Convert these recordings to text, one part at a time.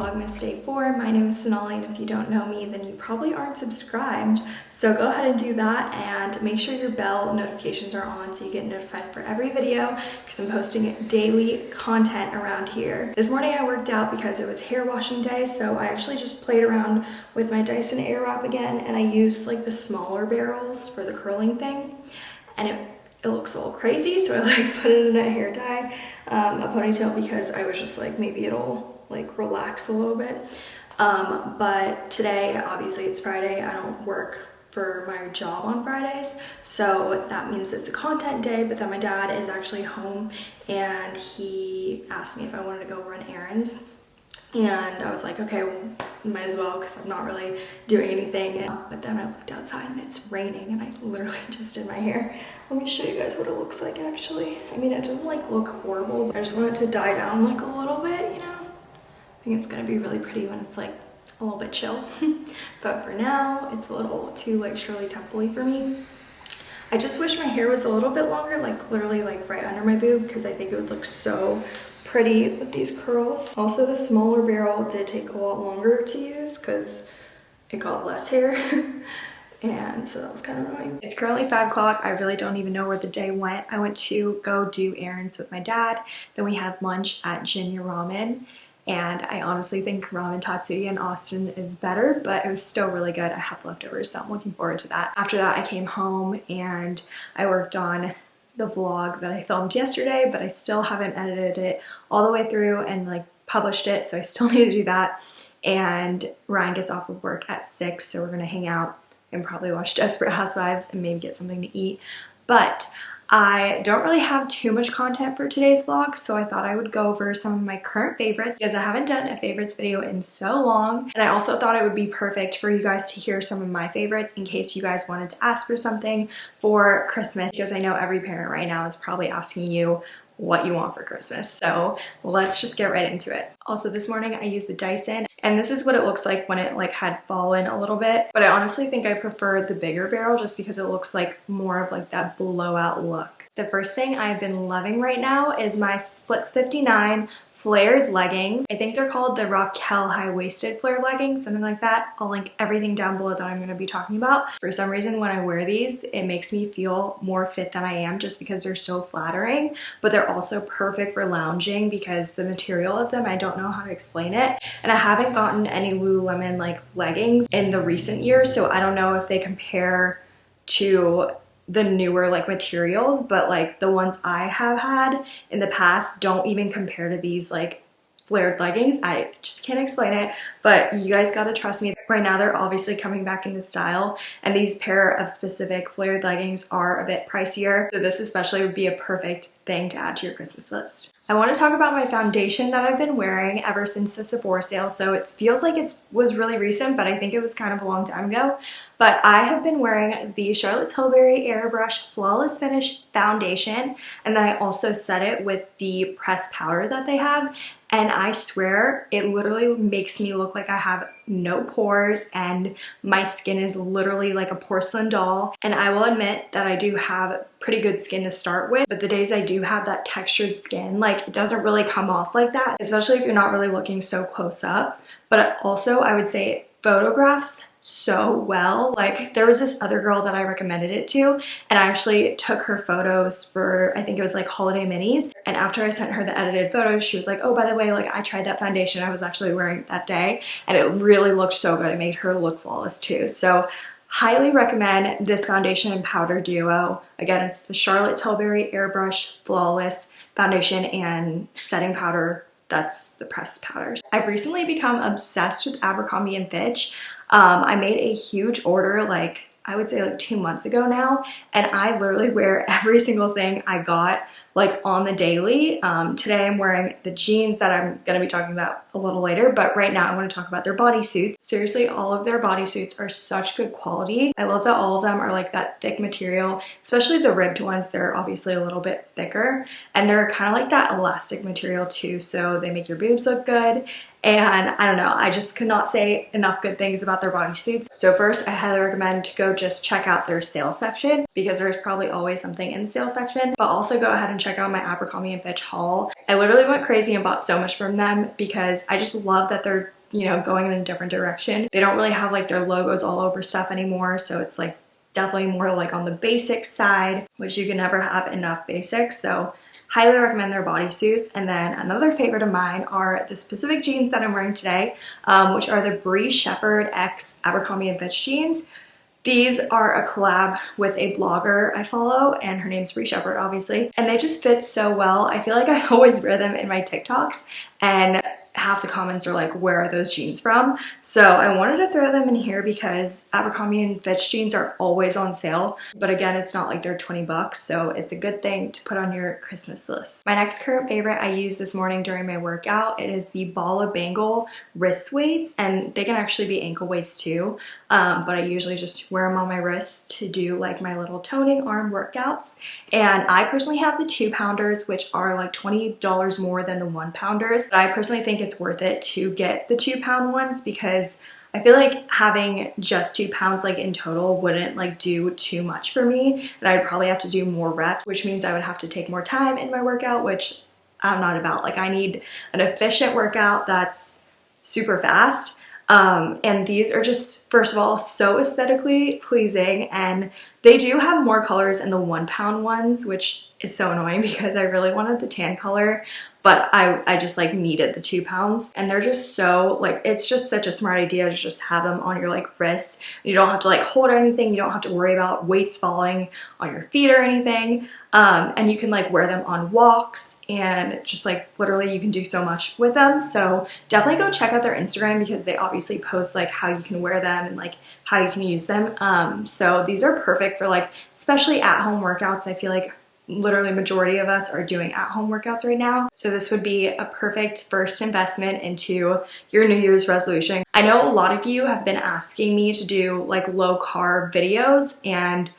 Vlogmas day four. My name is Sonali and if you don't know me then you probably aren't subscribed. So go ahead and do that and make sure your bell notifications are on so you get notified for every video because I'm posting daily content around here. This morning I worked out because it was hair washing day so I actually just played around with my Dyson Airwrap again and I used like the smaller barrels for the curling thing and it it looks a little crazy so I like put it in a hair tie, um, a ponytail because I was just like maybe it'll like relax a little bit. Um, but today, obviously it's Friday, I don't work for my job on Fridays. So that means it's a content day, but then my dad is actually home and he asked me if I wanted to go run errands. And I was like, okay, well, might as well because I'm not really doing anything. But then I looked outside and it's raining and I literally just did my hair. Let me show you guys what it looks like actually. I mean, it doesn't like look horrible. I just want it to die down like a little bit, you know? I think it's gonna be really pretty when it's like a little bit chill. but for now, it's a little too like Shirley Temple for me. I just wish my hair was a little bit longer, like literally like right under my boob because I think it would look so pretty with these curls. Also, the smaller barrel did take a lot longer to use because it got less hair. and so that was kind of annoying. It's currently 5 o'clock. I really don't even know where the day went. I went to go do errands with my dad. Then we had lunch at Jinya Ramen and I honestly think Ramen Tatsuya in Austin is better, but it was still really good. I have leftovers, so I'm looking forward to that. After that, I came home and I worked on the vlog that I filmed yesterday, but I still haven't edited it all the way through and like published it, so I still need to do that. And Ryan gets off of work at 6, so we're gonna hang out and probably watch Desperate Housewives and maybe get something to eat. But I don't really have too much content for today's vlog, so I thought I would go over some of my current favorites because I haven't done a favorites video in so long. And I also thought it would be perfect for you guys to hear some of my favorites in case you guys wanted to ask for something for Christmas because I know every parent right now is probably asking you what you want for Christmas. So let's just get right into it. Also this morning I used the Dyson and this is what it looks like when it like had fallen a little bit. But I honestly think I prefer the bigger barrel just because it looks like more of like that blowout look. The first thing I've been loving right now is my Splits 59 flared leggings. I think they're called the Raquel high-waisted flare leggings, something like that. I'll link everything down below that I'm going to be talking about. For some reason, when I wear these, it makes me feel more fit than I am just because they're so flattering, but they're also perfect for lounging because the material of them, I don't know how to explain it. And I haven't gotten any Lululemon like leggings in the recent years, so I don't know if they compare to the newer like materials, but like the ones I have had in the past don't even compare to these like flared leggings. I just can't explain it, but you guys gotta trust me. Right now they're obviously coming back into style and these pair of specific flared leggings are a bit pricier. So this especially would be a perfect thing to add to your Christmas list. I want to talk about my foundation that I've been wearing ever since the Sephora sale. So it feels like it was really recent, but I think it was kind of a long time ago. But I have been wearing the Charlotte Tilbury Airbrush Flawless Finish Foundation. And then I also set it with the pressed powder that they have. And I swear it literally makes me look like I have no pores and my skin is literally like a porcelain doll. And I will admit that I do have pretty good skin to start with, but the days I do have that textured skin, like it doesn't really come off like that, especially if you're not really looking so close up. But also I would say photographs so well. Like there was this other girl that I recommended it to and I actually took her photos for I think it was like holiday minis and after I sent her the edited photos she was like oh by the way like I tried that foundation I was actually wearing that day and it really looked so good. It made her look flawless too. So highly recommend this foundation and powder duo. Again it's the Charlotte Tilbury Airbrush Flawless Foundation and Setting Powder that's the pressed powders. I've recently become obsessed with Abercrombie & Fitch. Um, I made a huge order like I would say like two months ago now and I literally wear every single thing I got like on the daily. Um, today I'm wearing the jeans that I'm going to be talking about a little later, but right now I want to talk about their bodysuits. Seriously, all of their bodysuits are such good quality. I love that all of them are like that thick material, especially the ribbed ones. They're obviously a little bit thicker and they're kind of like that elastic material too. So they make your boobs look good and I don't know, I just could not say enough good things about their bodysuits. So first, I highly recommend to go just check out their sale section because there's probably always something in the sale section, but also go ahead and check out my Abercrombie & Fitch haul. I literally went crazy and bought so much from them because I just love that they're you know, going in a different direction. They don't really have like their logos all over stuff anymore. So it's like definitely more like on the basic side, which you can never have enough basics. So highly recommend their bodysuits. And then another favorite of mine are the specific jeans that I'm wearing today, um, which are the Bree Shepherd X Abercrombie & Fitch jeans. These are a collab with a blogger I follow and her name's Bree Shepherd obviously and they just fit so well. I feel like I always wear them in my TikToks and half the comments are like, where are those jeans from? So I wanted to throw them in here because Abercrombie and Fitch jeans are always on sale. But again, it's not like they're 20 bucks. So it's a good thing to put on your Christmas list. My next current favorite I used this morning during my workout. It is the Bala Bangle wrist weights and they can actually be ankle weights too. Um, but I usually just wear them on my wrist to do like my little toning arm workouts. And I personally have the two pounders, which are like $20 more than the one pounders. But I personally think it's worth it to get the two pound ones because I feel like having just two pounds like in total wouldn't like do too much for me and I'd probably have to do more reps which means I would have to take more time in my workout which I'm not about. Like I need an efficient workout that's super fast um, and these are just, first of all, so aesthetically pleasing and they do have more colors in the one pound ones, which is so annoying because I really wanted the tan color, but I, I just like needed the two pounds and they're just so like, it's just such a smart idea to just have them on your like wrists. You don't have to like hold anything. You don't have to worry about weights falling on your feet or anything. Um, and you can like wear them on walks and just like literally you can do so much with them. So definitely go check out their Instagram because they obviously post like how you can wear them and like how you can use them. Um, so these are perfect for like, especially at home workouts. I feel like literally majority of us are doing at home workouts right now. So this would be a perfect first investment into your New Year's resolution. I know a lot of you have been asking me to do like low carb videos and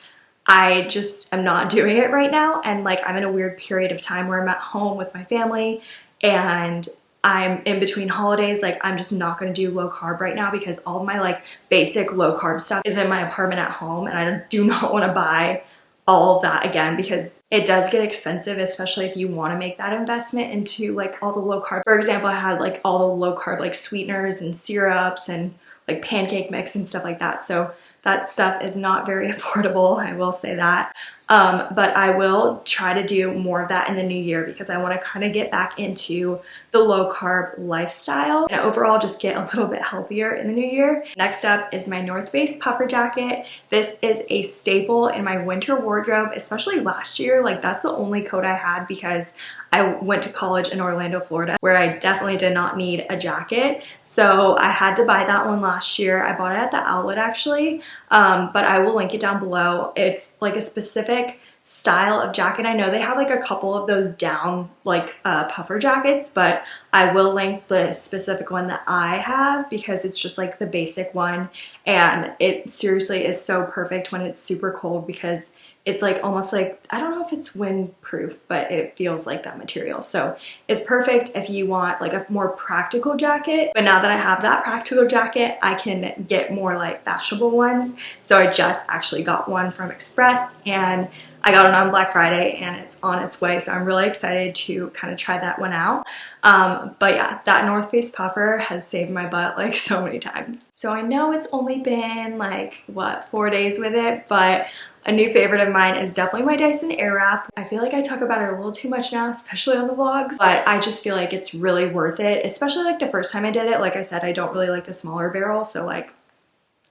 I just am not doing it right now. And like, I'm in a weird period of time where I'm at home with my family and I'm in between holidays, like I'm just not gonna do low carb right now because all of my like basic low carb stuff is in my apartment at home and I do not wanna buy all of that again because it does get expensive especially if you want to make that investment into like all the low carb. For example i had like all the low carb like sweeteners and syrups and like pancake mix and stuff like that. So that stuff is not very affordable, I will say that. Um, but I will try to do more of that in the new year because I want to kind of get back into the low carb lifestyle and overall just get a little bit healthier in the new year. Next up is my North Face puffer jacket. This is a staple in my winter wardrobe, especially last year. Like that's the only coat I had because I went to college in Orlando, Florida, where I definitely did not need a jacket. So I had to buy that one last year. I bought it at the outlet actually, um, but I will link it down below. It's like a specific style of jacket. I know they have like a couple of those down like uh, puffer jackets, but I will link the specific one that I have because it's just like the basic one. And it seriously is so perfect when it's super cold because it's like almost like, I don't know if it's windproof, but it feels like that material. So it's perfect if you want like a more practical jacket. But now that I have that practical jacket, I can get more like fashionable ones. So I just actually got one from Express and I got it on Black Friday and it's on its way. So I'm really excited to kind of try that one out. Um, but yeah, that North Face puffer has saved my butt like so many times. So I know it's only been like, what, four days with it, but a new favorite of mine is definitely my Dyson Airwrap. I feel like I talk about it a little too much now, especially on the vlogs, but I just feel like it's really worth it, especially like the first time I did it. Like I said, I don't really like the smaller barrel, so like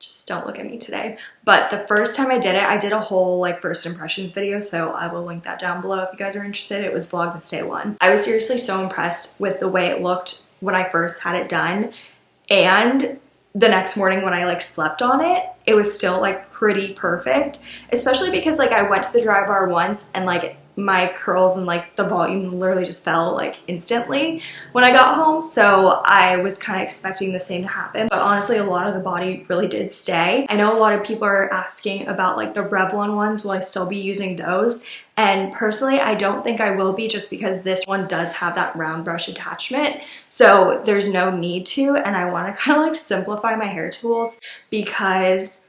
just don't look at me today. But the first time I did it, I did a whole like first impressions video, so I will link that down below if you guys are interested. It was Vlogmas Day 1. I was seriously so impressed with the way it looked when I first had it done and the next morning when I like slept on it, it was still like pretty perfect, especially because like I went to the dry bar once and like my curls and like the volume literally just fell like instantly when I got home. So I was kind of expecting the same to happen. But honestly, a lot of the body really did stay. I know a lot of people are asking about like the Revlon ones. Will I still be using those? And personally, I don't think I will be just because this one does have that round brush attachment. So there's no need to. And I want to kind of like simplify my hair tools because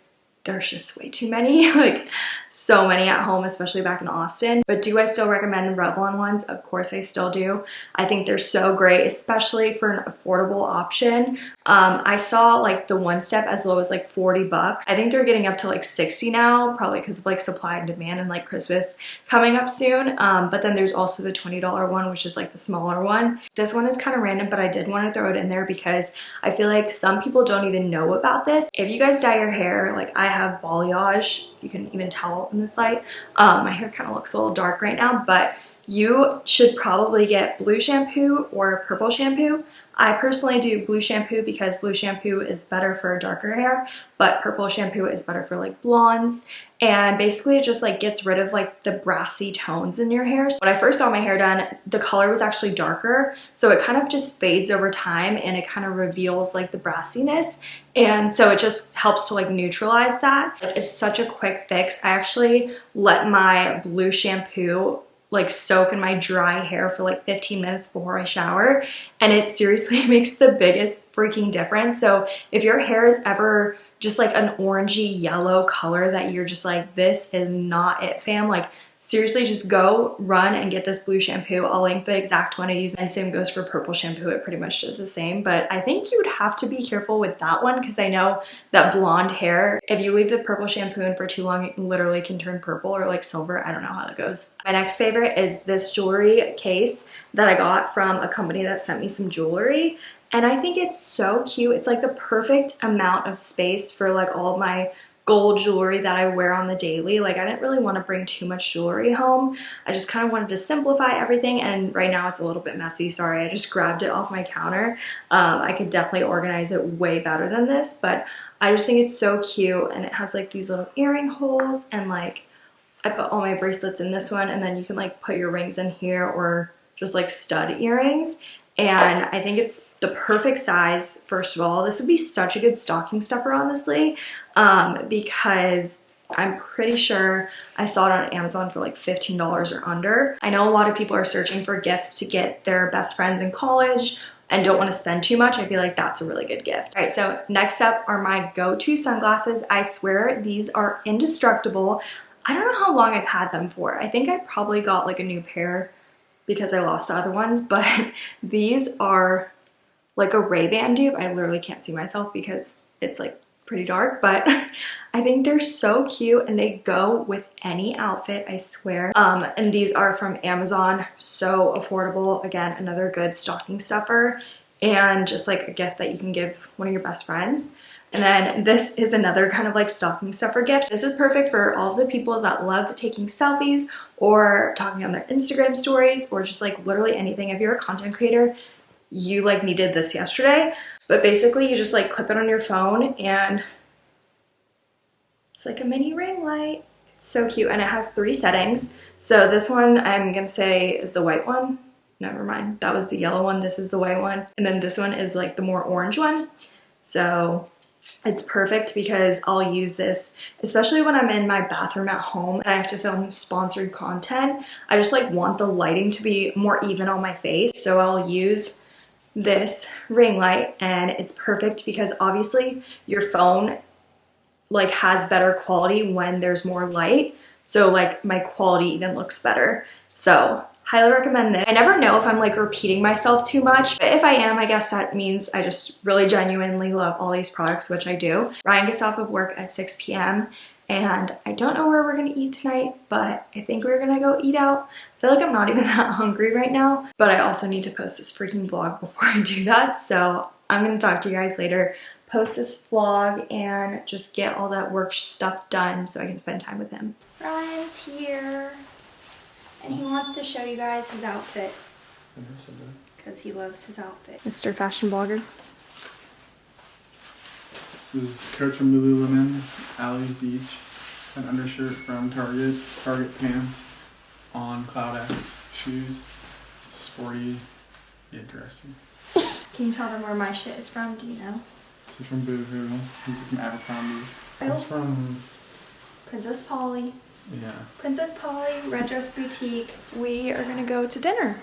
there's just way too many. like so many at home, especially back in Austin. But do I still recommend the Revlon ones? Of course I still do. I think they're so great, especially for an affordable option. Um, I saw like the one step as low as like 40 bucks. I think they're getting up to like 60 now, probably because of like supply and demand and like Christmas coming up soon. Um, but then there's also the $20 one, which is like the smaller one. This one is kind of random, but I did want to throw it in there because I feel like some people don't even know about this. If you guys dye your hair, like I have balayage, you can even tell in this light. Um, my hair kind of looks a little dark right now, but you should probably get blue shampoo or purple shampoo. I personally do blue shampoo because blue shampoo is better for darker hair, but purple shampoo is better for like blondes. And basically it just like gets rid of like the brassy tones in your hair. So when I first got my hair done, the color was actually darker. So it kind of just fades over time and it kind of reveals like the brassiness. And so it just helps to like neutralize that. It's such a quick fix. I actually let my blue shampoo like soak in my dry hair for like 15 minutes before I shower and it seriously makes the biggest freaking difference. So if your hair is ever just like an orangey yellow color that you're just like this is not it fam. Like seriously just go run and get this blue shampoo. I'll link the exact one i use and same goes for purple shampoo. It pretty much does the same but i think you would have to be careful with that one because i know that blonde hair if you leave the purple shampoo in for too long it literally can turn purple or like silver. I don't know how that goes. My next favorite is this jewelry case that i got from a company that sent me some jewelry and I think it's so cute. It's like the perfect amount of space for like all my gold jewelry that I wear on the daily. Like I didn't really want to bring too much jewelry home. I just kind of wanted to simplify everything and right now it's a little bit messy. Sorry, I just grabbed it off my counter. Um, I could definitely organize it way better than this, but I just think it's so cute and it has like these little earring holes and like I put all my bracelets in this one and then you can like put your rings in here or just like stud earrings and I think it's the perfect size, first of all. This would be such a good stocking stuffer, honestly, um, because I'm pretty sure I saw it on Amazon for like $15 or under. I know a lot of people are searching for gifts to get their best friends in college and don't want to spend too much. I feel like that's a really good gift. All right, so next up are my go-to sunglasses. I swear these are indestructible. I don't know how long I've had them for. I think I probably got like a new pair because I lost the other ones, but these are like a Ray-Ban dupe. I literally can't see myself because it's like pretty dark, but I think they're so cute and they go with any outfit, I swear. Um, and these are from Amazon, so affordable. Again, another good stocking stuffer and just like a gift that you can give one of your best friends. And then this is another kind of like stocking stuffer gift. This is perfect for all the people that love taking selfies or talking on their Instagram stories or just like literally anything. If you're a content creator, you like needed this yesterday. But basically you just like clip it on your phone and it's like a mini ring light. It's so cute and it has three settings. So this one I'm gonna say is the white one. Never mind, that was the yellow one. This is the white one. And then this one is like the more orange one. So it's perfect because I'll use this, especially when I'm in my bathroom at home and I have to film sponsored content. I just like want the lighting to be more even on my face. So I'll use this ring light and it's perfect because obviously your phone like has better quality when there's more light. So like my quality even looks better. So highly recommend this. I never know if I'm like repeating myself too much, but if I am, I guess that means I just really genuinely love all these products, which I do. Ryan gets off of work at 6 p.m. and I don't know where we're gonna eat tonight, but I think we're gonna go eat out. I feel like I'm not even that hungry right now, but I also need to post this freaking vlog before I do that. So I'm gonna talk to you guys later post this vlog and just get all that work stuff done so I can spend time with him. Ryan's here and he wants to show you guys his outfit because he loves his outfit. Mr. Fashion Blogger. This is coat from Lululemon, Alley's Beach, an undershirt from Target, Target pants on Cloud X, shoes, sporty, interesting. Can you tell them where my shit is from? Do you know? This is from Boohoo. These are from Abercrombie. Oh. This from Princess Polly. Yeah. Princess Polly, Red Dress Boutique. We are gonna go to dinner.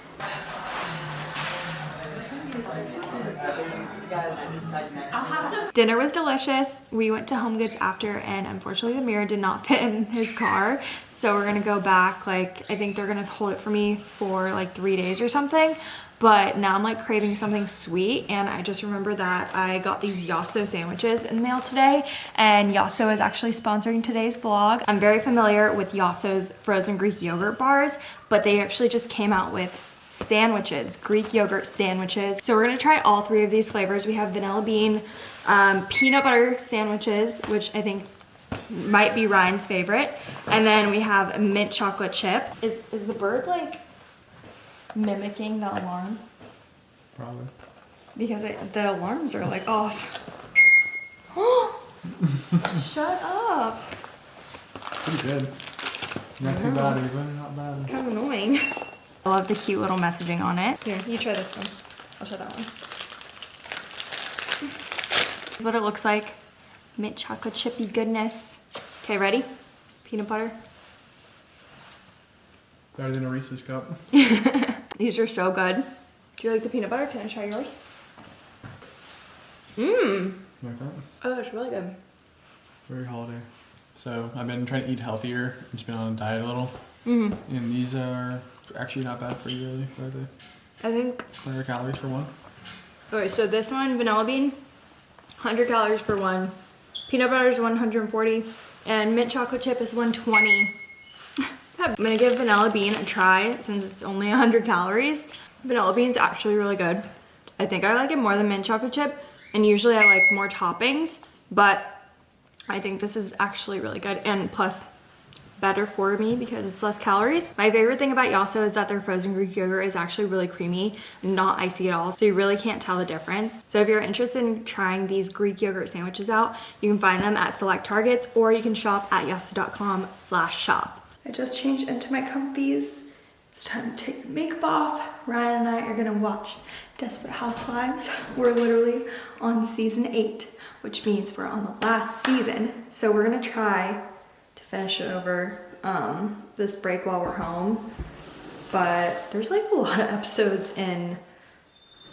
Dinner was delicious. We went to Home Goods after and unfortunately the mirror did not fit in his car. So we're gonna go back, like I think they're gonna hold it for me for like three days or something. But now I'm like craving something sweet and I just remember that I got these Yasso sandwiches in the mail today and Yasso is actually sponsoring today's vlog. I'm very familiar with Yasso's frozen Greek yogurt bars, but they actually just came out with sandwiches, Greek yogurt sandwiches. So we're gonna try all three of these flavors. We have vanilla bean, um, peanut butter sandwiches, which I think might be Ryan's favorite. And then we have mint chocolate chip. Is, is the bird like mimicking the alarm? Probably. Because it, the alarms are like off. Shut up. Pretty good. Not too bad even, not bad. Kind of annoying. I love the cute little messaging on it. Here, you try this one. I'll try that one. This is what it looks like. Mint chocolate chippy goodness. Okay, ready? Peanut butter. Better than a Reese's cup. These are so good. Do you like the peanut butter? Can I try yours? Mmm. Like that. Oh, it's really good. Very holiday. So I've been trying to eat healthier. I've just been on a diet a little. Mm. And these are actually not bad for you really. They're they? I think. 100 calories for one. Okay, so this one, vanilla bean, 100 calories for one. Peanut butter is 140, and mint chocolate chip is 120. I'm gonna give vanilla bean a try since it's only 100 calories. Vanilla bean's actually really good. I think I like it more than mint chocolate chip, and usually I like more toppings, but I think this is actually really good, and plus better for me because it's less calories. My favorite thing about Yasso is that their frozen Greek yogurt is actually really creamy not icy at all. So you really can't tell the difference. So if you're interested in trying these Greek yogurt sandwiches out, you can find them at select Targets or you can shop at yasso.com slash shop. I just changed into my comfies. It's time to take the makeup off. Ryan and I are gonna watch Desperate Housewives. We're literally on season eight, which means we're on the last season. So we're gonna try to finish it over um, this break while we're home. But there's like a lot of episodes in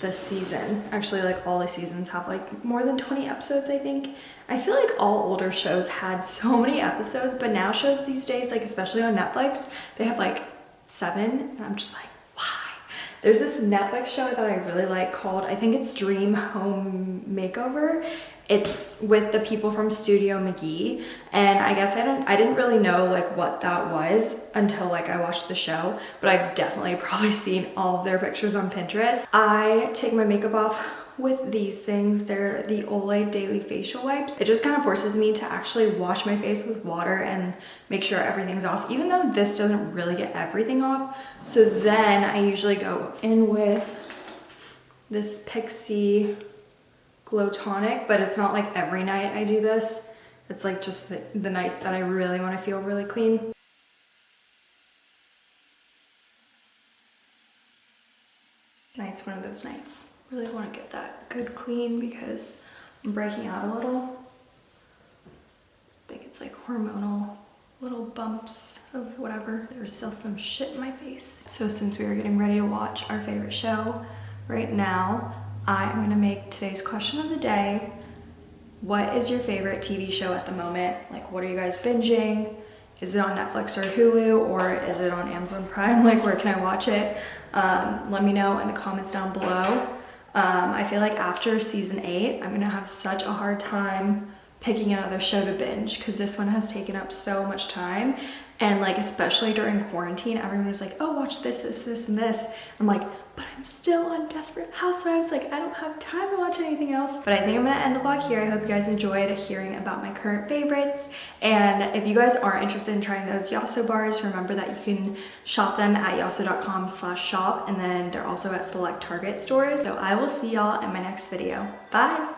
this season. Actually, like all the seasons have like more than 20 episodes, I think. I feel like all older shows had so many episodes, but now shows these days, like especially on Netflix, they have like seven, and I'm just like, why? There's this Netflix show that I really like called, I think it's Dream Home Makeover. It's with the people from Studio McGee, and I guess I don't I didn't really know like what that was until like I watched the show, but I've definitely probably seen all of their pictures on Pinterest. I take my makeup off with these things. They're the Olay Daily Facial Wipes. It just kind of forces me to actually wash my face with water and make sure everything's off, even though this doesn't really get everything off. So then I usually go in with this Pixie Glow Tonic, but it's not like every night I do this. It's like just the, the nights that I really want to feel really clean. Tonight's one of those nights. Really want to get that good clean because I'm breaking out a little. I think it's like hormonal little bumps of whatever. There's still some shit in my face. So since we are getting ready to watch our favorite show right now, I'm gonna make today's question of the day. What is your favorite TV show at the moment? Like what are you guys binging? Is it on Netflix or Hulu or is it on Amazon Prime? Like where can I watch it? Um, let me know in the comments down below. Um, I feel like after season eight, I'm gonna have such a hard time picking another show to binge because this one has taken up so much time. And like especially during quarantine everyone was like oh watch this this this and this. I'm like but i'm still on desperate housewives like i don't have time to watch anything else. But i think i'm gonna end the vlog here. I hope you guys enjoyed hearing about my current favorites. And if you guys are interested in trying those yasso bars remember that you can shop them at yasso.com slash shop and then they're also at select target stores. So i will see y'all in my next video. Bye